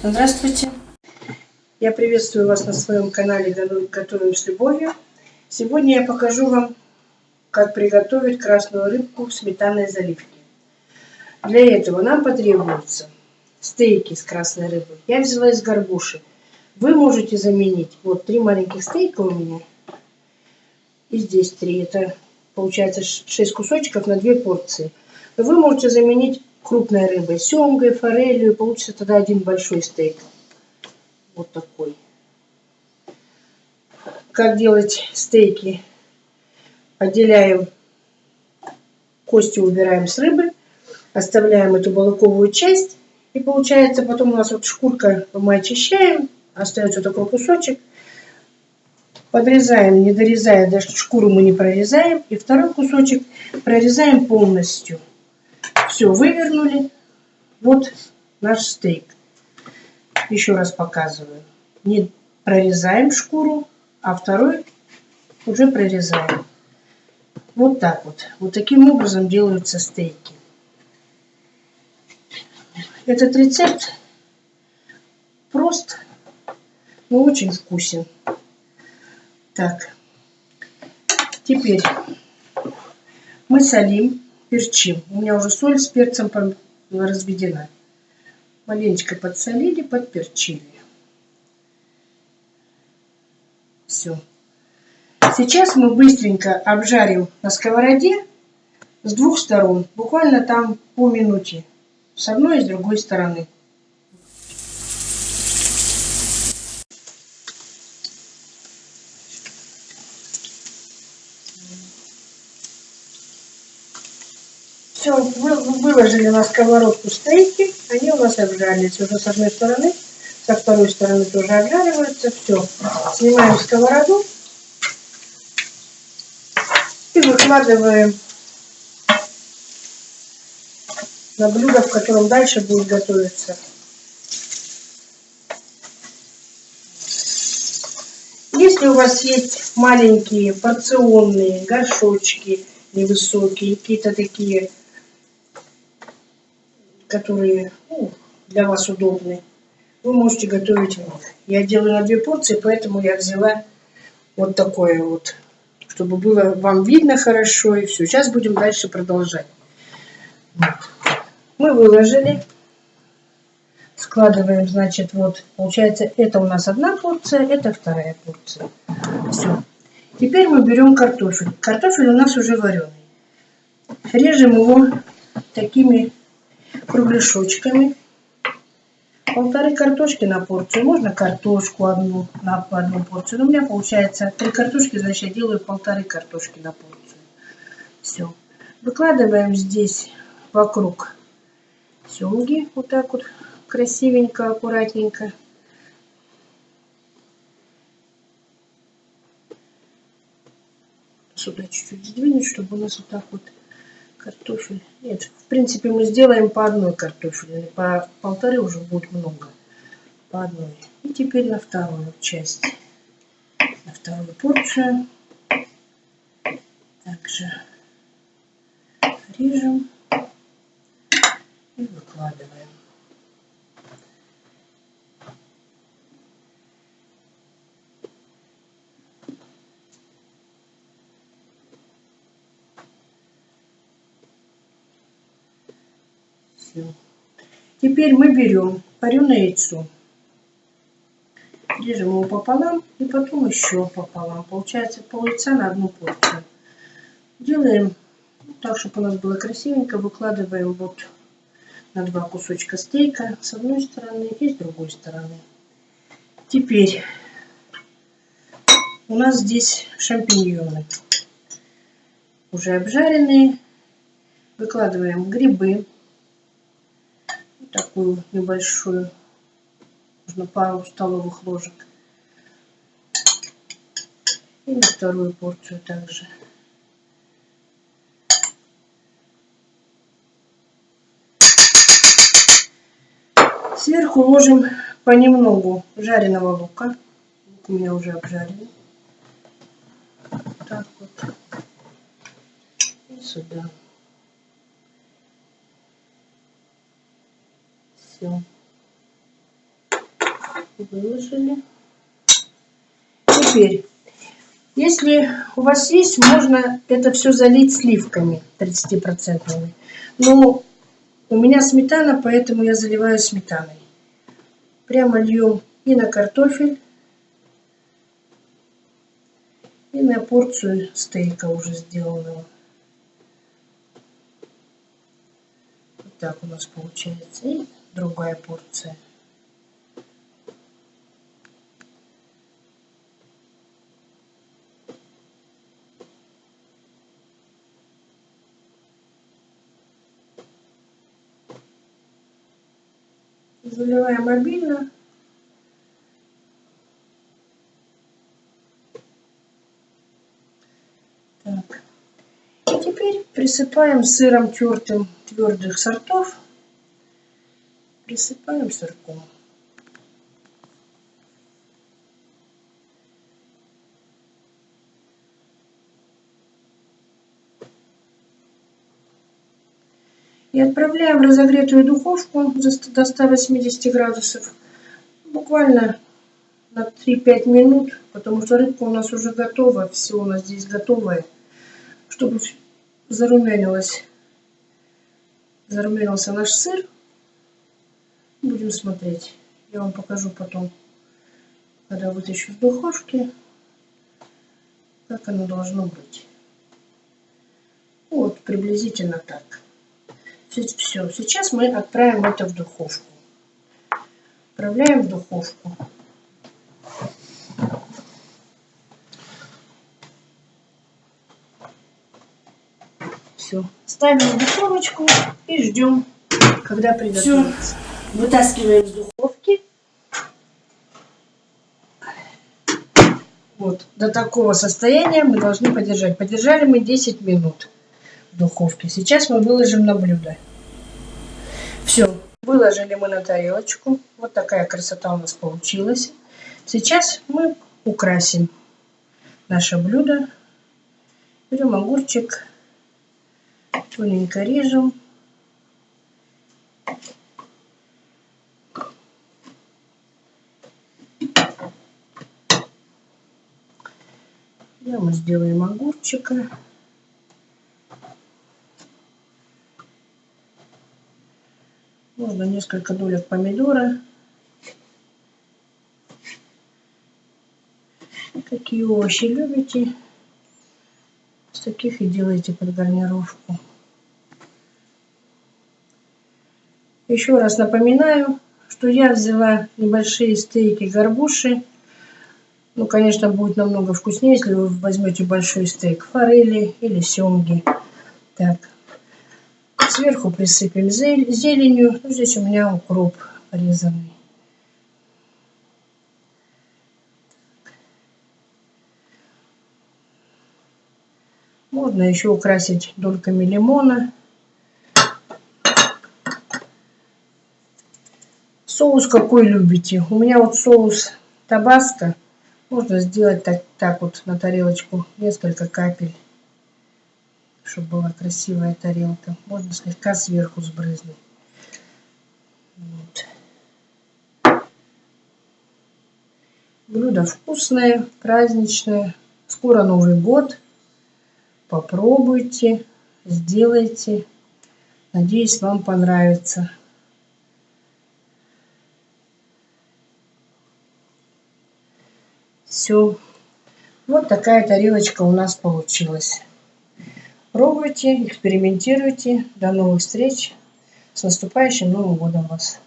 Здравствуйте! Я приветствую вас на своем канале Готовим с любовью. Сегодня я покажу вам, как приготовить красную рыбку в сметанной заливке. Для этого нам потребуются стейки с красной рыбой. Я взяла из горбуши. Вы можете заменить, вот три маленьких стейка у меня. И здесь три. Это получается 6 кусочков на 2 порции. Вы можете заменить крупной рыбой, семгой, форелью, получится тогда один большой стейк. Вот такой. Как делать стейки? Отделяем кости, убираем с рыбы, оставляем эту балыковую часть. И получается потом у нас вот шкурка мы очищаем, остается такой кусочек. Подрезаем, не дорезая, даже шкуру мы не прорезаем. И второй кусочек прорезаем полностью. Все, вывернули. Вот наш стейк. Еще раз показываю. Не прорезаем шкуру, а второй уже прорезаем. Вот так вот. Вот таким образом делаются стейки. Этот рецепт прост, но очень вкусен. Так, теперь мы солим перчим. У меня уже соль с перцем разведена. Маленечко подсолили, подперчили. Все. Сейчас мы быстренько обжарим на сковороде с двух сторон. Буквально там по минуте. С одной и с другой стороны. Все, выложили на сковородку стейки, они у нас обжарились уже с одной стороны, со второй стороны тоже обжариваются. Все, снимаем сковороду и выкладываем на блюдо, в котором дальше будет готовиться. Если у вас есть маленькие порционные горшочки невысокие, какие-то такие которые ну, для вас удобны, вы можете готовить них. Я делаю на две порции, поэтому я взяла вот такое вот, чтобы было вам видно хорошо и все. Сейчас будем дальше продолжать. Мы выложили, складываем, значит, вот, получается, это у нас одна порция, это вторая порция. Все. Теперь мы берем картофель. Картофель у нас уже вареный. Режем его такими кругляшочками. Полторы картошки на порцию. Можно картошку одну на одну порцию. Но у меня получается три картошки, значит я делаю полторы картошки на порцию. Все. Выкладываем здесь вокруг семги. Вот так вот красивенько, аккуратненько. Сюда чуть-чуть сдвинуть, чтобы у нас вот так вот картофель. Нет, в принципе мы сделаем по одной картофельной, по полторы уже будет много. По одной. И теперь на вторую часть, на вторую порцию. Также режем и выкладываем. Все. Теперь мы берем вареное яйцо. Режем его пополам и потом еще пополам. Получается пол яйца на одну порцию. Делаем так, чтобы у нас было красивенько. Выкладываем вот на два кусочка стейка с одной стороны и с другой стороны. Теперь у нас здесь шампиньоны. Уже обжаренные. Выкладываем грибы такую небольшую, нужно пару столовых ложек. И на вторую порцию также. Сверху ложим понемногу жареного лука. Лук у меня уже обжаренный. Так вот. И сюда. Все. Выложили. Теперь, если у вас есть, можно это все залить сливками 30%. Но у меня сметана, поэтому я заливаю сметаной. Прямо льем и на картофель, и на порцию стейка уже сделанного. Вот так у нас получается. Другая порция. Заливаем обильно. Так. И теперь присыпаем сыром тертым твердых сортов. Присыпаем сырком. И отправляем в разогретую духовку до 180 градусов. Буквально на 3-5 минут, потому что рыбка у нас уже готова, все у нас здесь готовое, чтобы зарумянилось, зарумянился наш сыр. Будем смотреть. Я вам покажу потом, когда вытащу из духовки, как оно должно быть. Вот, приблизительно так. Все, сейчас мы отправим это в духовку. Отправляем в духовку. Все, ставим в духовочку и ждем, когда приготовится. Вытаскиваем из духовки. Вот, до такого состояния мы должны подержать. Подержали мы 10 минут в духовке. Сейчас мы выложим на блюдо. Все, выложили мы на тарелочку. Вот такая красота у нас получилась. Сейчас мы украсим наше блюдо. Берем огурчик, тоненько режем. Я мы сделаем огурчика. Можно несколько долек помидора. Какие овощи любите, с таких и делайте под гарнировку. Еще раз напоминаю, что я взяла небольшие стейки горбуши. Ну, конечно, будет намного вкуснее, если вы возьмете большой стейк форели или семги. Так, Сверху присыпем зеленью. Ну, здесь у меня укроп порезанный. Можно еще украсить дольками лимона. Соус какой любите? У меня вот соус табаско. Можно сделать так, так вот на тарелочку несколько капель чтобы была красивая тарелка. Можно слегка сверху сбрызнуть. Вот. Блюдо вкусное, праздничное. Скоро Новый год. Попробуйте, сделайте. Надеюсь, вам понравится. Все. Вот такая тарелочка у нас получилась. Пробуйте, экспериментируйте. До новых встреч. С наступающим Новым годом вас!